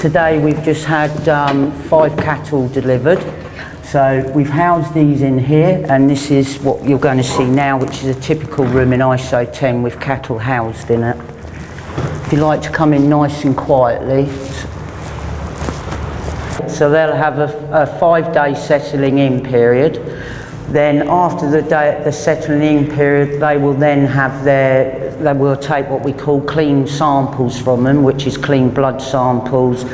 Today we've just had um, five cattle delivered. So we've housed these in here and this is what you're going to see now which is a typical room in ISO 10 with cattle housed in it. If you like to come in nice and quietly. So they'll have a, a five day settling in period. Then after the, day, the settling in period they will then have their, they will take what we call clean samples from them which is clean blood samples,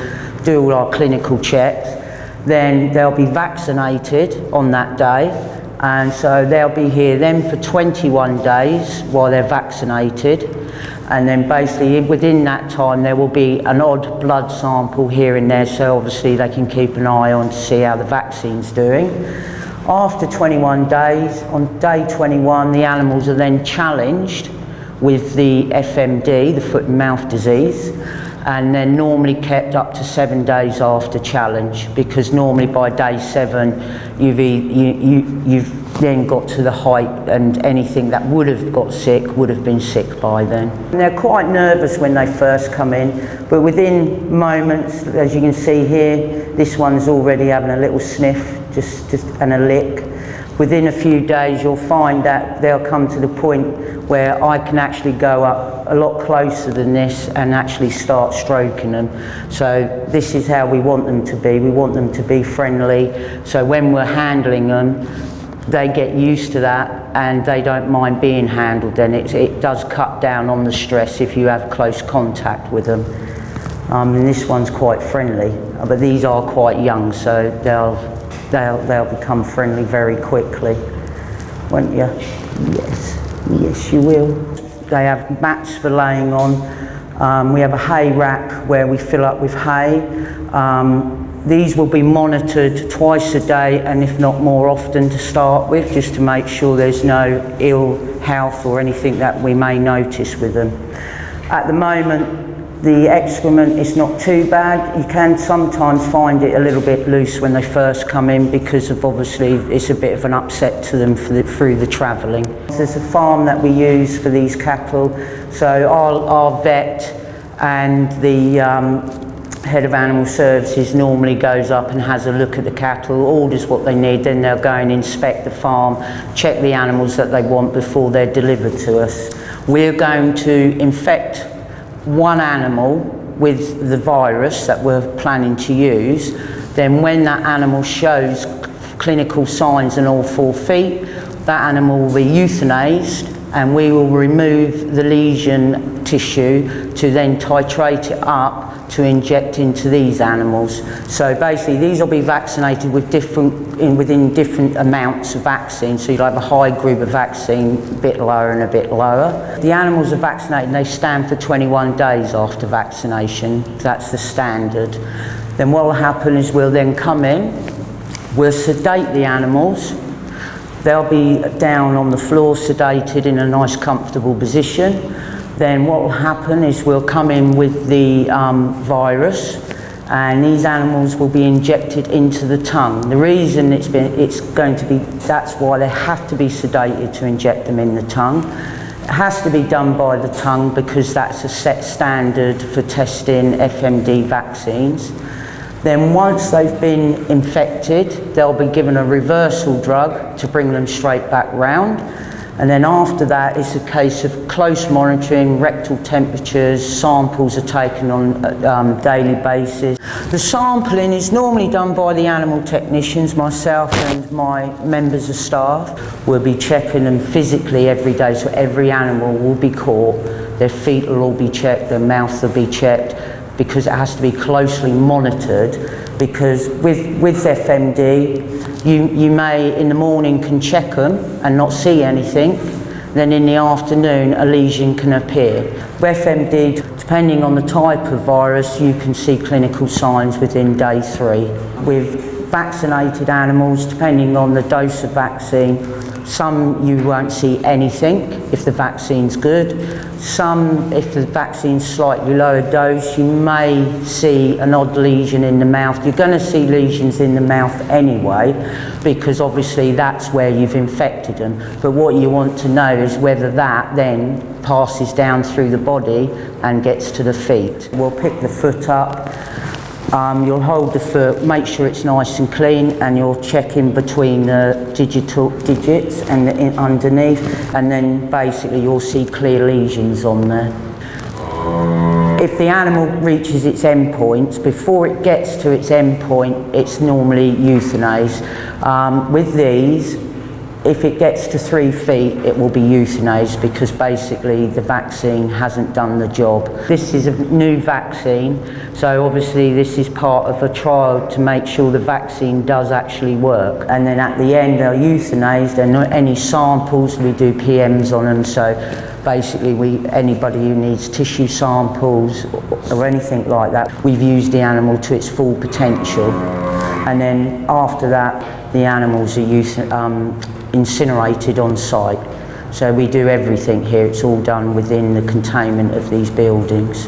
do all our clinical checks then they'll be vaccinated on that day and so they'll be here then for 21 days while they're vaccinated and then basically within that time there will be an odd blood sample here and there so obviously they can keep an eye on to see how the vaccine's doing. After 21 days, on day 21 the animals are then challenged with the FMD, the foot and mouth disease and they're normally kept up to seven days after challenge because normally by day seven you've, e you, you, you've then got to the height and anything that would have got sick would have been sick by then. And they're quite nervous when they first come in but within moments as you can see here this one's already having a little sniff just, just and a lick within a few days you'll find that they'll come to the point where I can actually go up a lot closer than this and actually start stroking them. So this is how we want them to be. We want them to be friendly. So when we're handling them, they get used to that and they don't mind being handled then it, it does cut down on the stress if you have close contact with them. Um, and this one's quite friendly, but these are quite young so they'll they'll, they'll become friendly very quickly, won't you? Yes, yes you will. They have mats for laying on. Um, we have a hay rack where we fill up with hay. Um, these will be monitored twice a day and if not more often to start with, just to make sure there's no ill health or anything that we may notice with them. At the moment, the excrement is not too bad. You can sometimes find it a little bit loose when they first come in because of obviously it's a bit of an upset to them the, through the travelling. There's a farm that we use for these cattle. So our, our vet and the um, head of animal services normally goes up and has a look at the cattle, orders what they need, then they'll go and inspect the farm, check the animals that they want before they're delivered to us. We're going to infect one animal with the virus that we're planning to use, then when that animal shows clinical signs in all four feet, that animal will be euthanized and we will remove the lesion tissue to then titrate it up to inject into these animals. So basically these will be vaccinated with different, in, within different amounts of vaccine. So you'll have a high group of vaccine, a bit lower and a bit lower. The animals are vaccinated and they stand for 21 days after vaccination. That's the standard. Then what will happen is we'll then come in, we'll sedate the animals, They'll be down on the floor sedated in a nice comfortable position then what will happen is we'll come in with the um, virus and these animals will be injected into the tongue. The reason it's, been, it's going to be, that's why they have to be sedated to inject them in the tongue. It has to be done by the tongue because that's a set standard for testing FMD vaccines. Then once they've been infected, they'll be given a reversal drug to bring them straight back round. And then after that, it's a case of close monitoring, rectal temperatures, samples are taken on a um, daily basis. The sampling is normally done by the animal technicians, myself and my members of staff. We'll be checking them physically every day, so every animal will be caught. Their feet will all be checked, their mouth will be checked, because it has to be closely monitored because with, with FMD, you, you may in the morning can check them and not see anything, then in the afternoon a lesion can appear. With FMD, depending on the type of virus, you can see clinical signs within day three. With vaccinated animals, depending on the dose of vaccine, some you won't see anything if the vaccine's good. Some, if the vaccine's slightly lower dose, you may see an odd lesion in the mouth. You're going to see lesions in the mouth anyway, because obviously that's where you've infected them. But what you want to know is whether that then passes down through the body and gets to the feet. We'll pick the foot up Um, you'll hold the foot, make sure it's nice and clean and you'll check in between the digital digits and the, in, underneath and then basically you'll see clear lesions on there. If the animal reaches its end point, before it gets to its end point, it's normally euthanized. Um, with these, if it gets to three feet, it will be euthanized because basically the vaccine hasn't done the job. This is a new vaccine, so obviously this is part of a trial to make sure the vaccine does actually work. And then at the end, they're euthanized and any samples, we do PMs on them, so basically we anybody who needs tissue samples or anything like that, we've used the animal to its full potential. And then after that, the animals are euth- um, incinerated on site. So we do everything here, it's all done within the containment of these buildings.